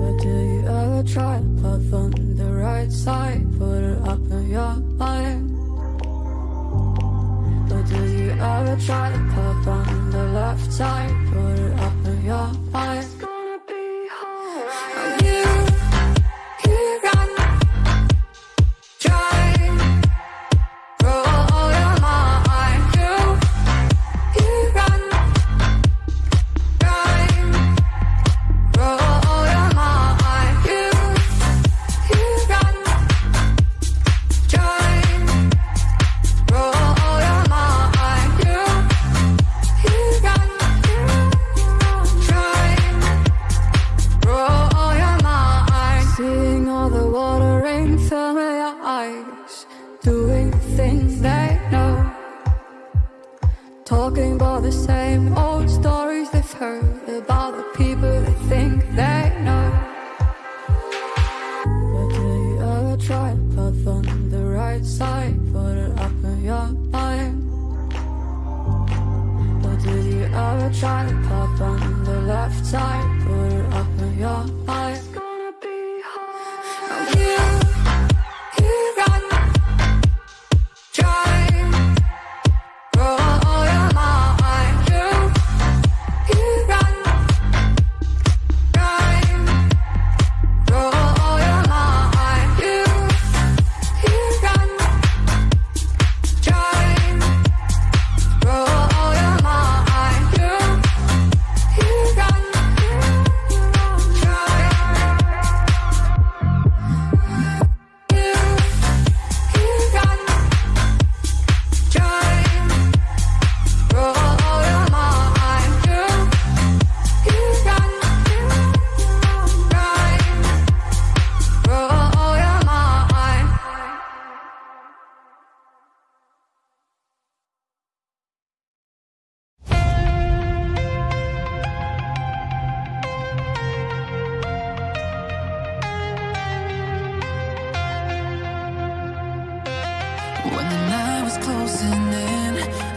But do you ever try to love on the right side Put it up in your mind? But do you ever try to on the left side Put it up in your path on the right side Put it up in your mind. Or did you ever try? Path on the left side Put it up in your mind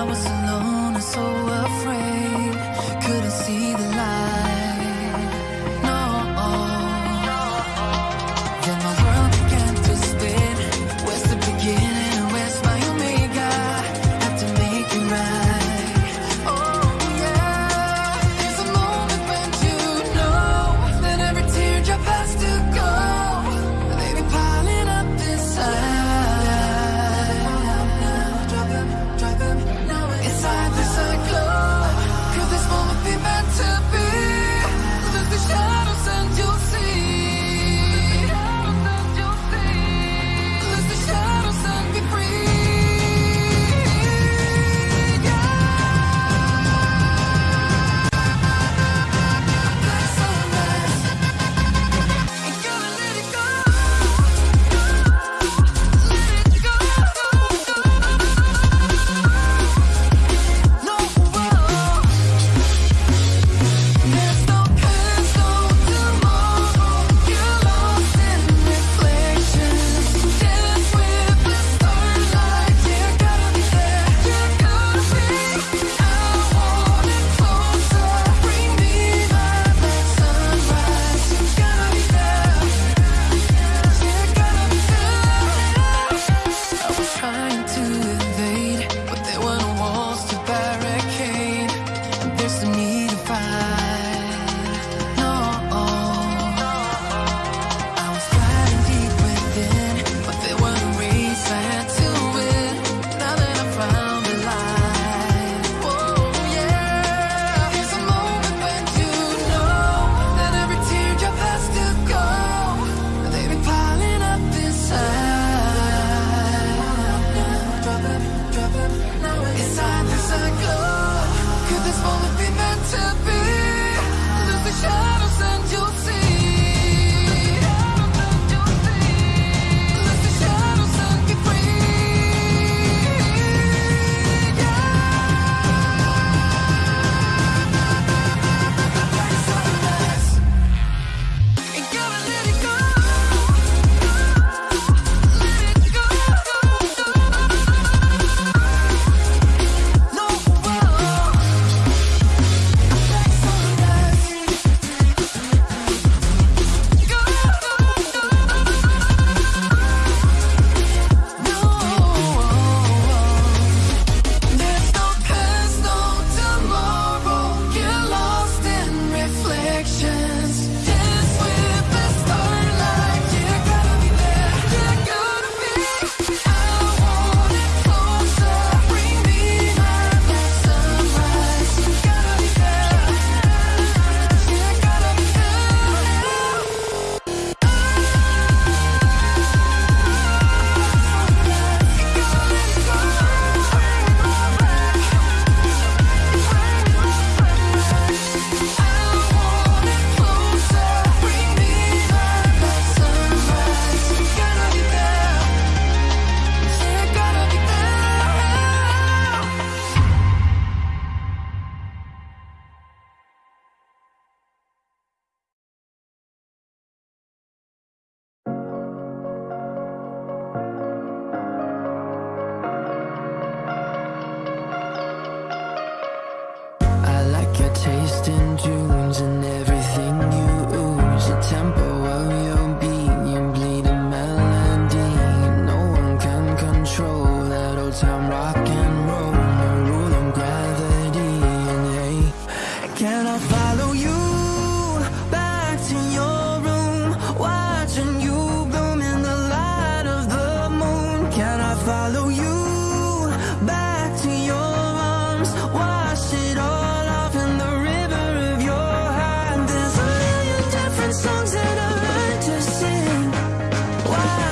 I was so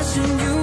Watching you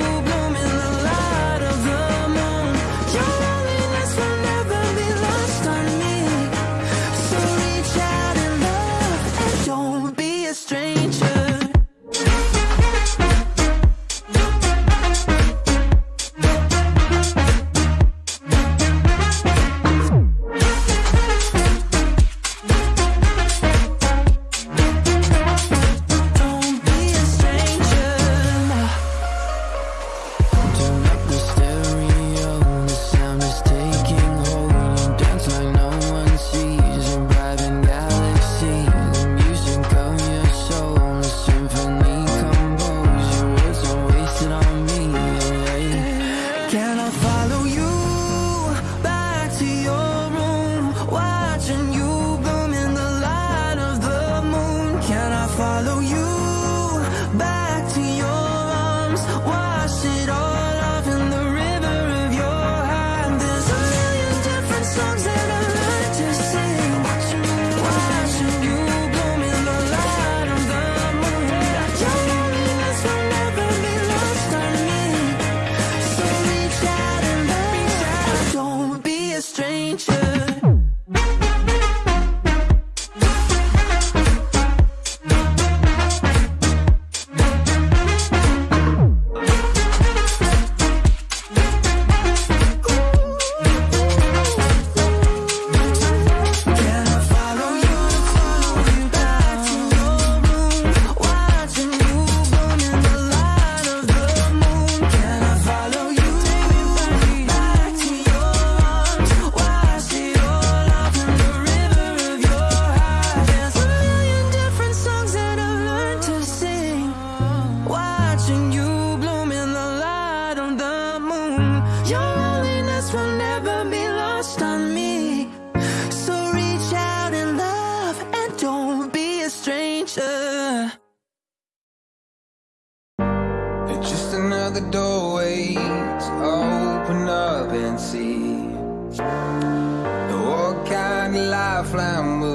kind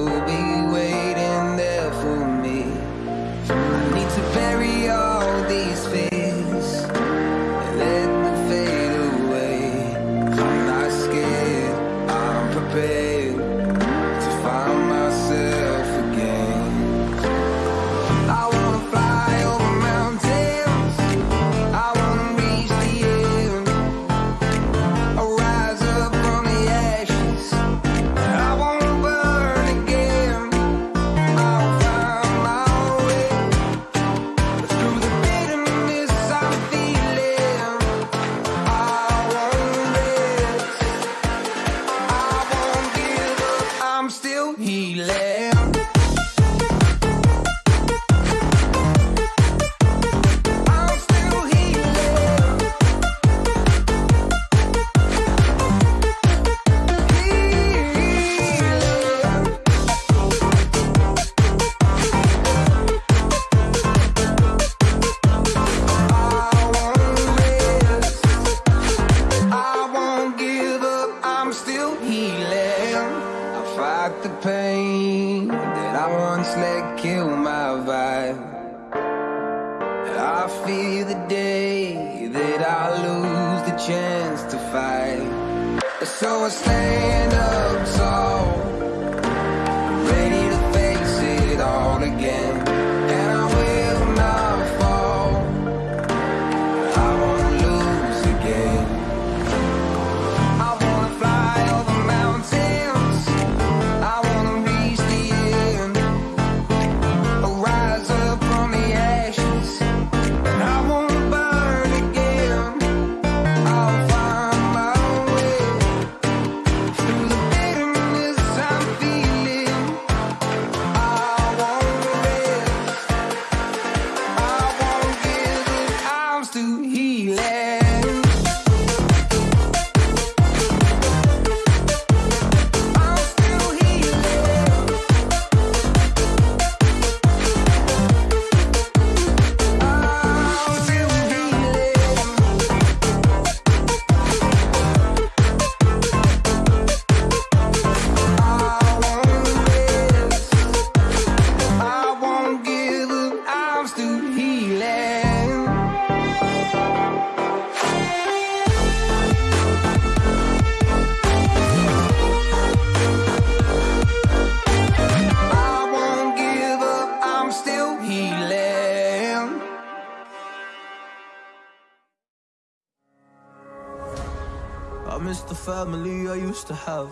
the family I used to have.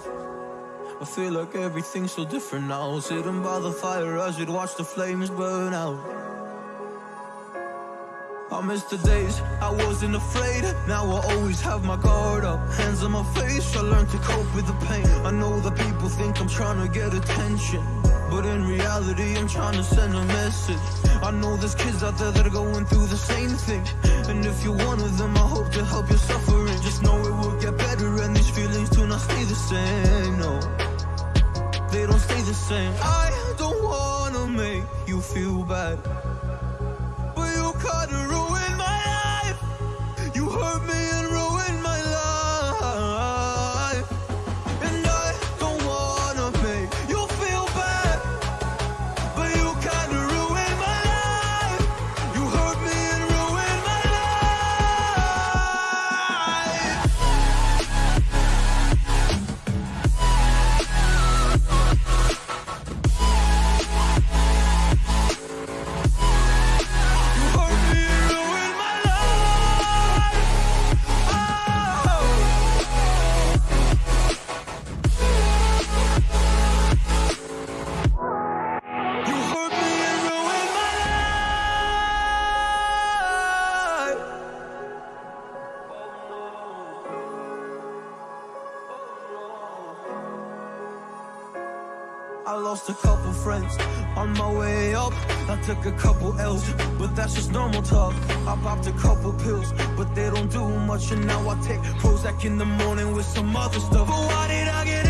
I feel like everything's so different now. Sitting by the fire as we'd watch the flames burn out. I miss the days I wasn't afraid. Now I always have my guard up. Hands on my face, I learned to cope with the pain. I know that people think I'm trying to get attention. But in reality, I'm trying to send a message. I know there's kids out there that are going through the same thing. And if you're one of them, I hope to help your suffering. Just know it will get better, and these feelings do not stay the same. No, they don't stay the same. I don't wanna make you feel bad. I lost a couple friends on my way up. I took a couple L's, but that's just normal talk. I popped a couple pills, but they don't do much. And now I take Prozac in the morning with some other stuff. But why did I get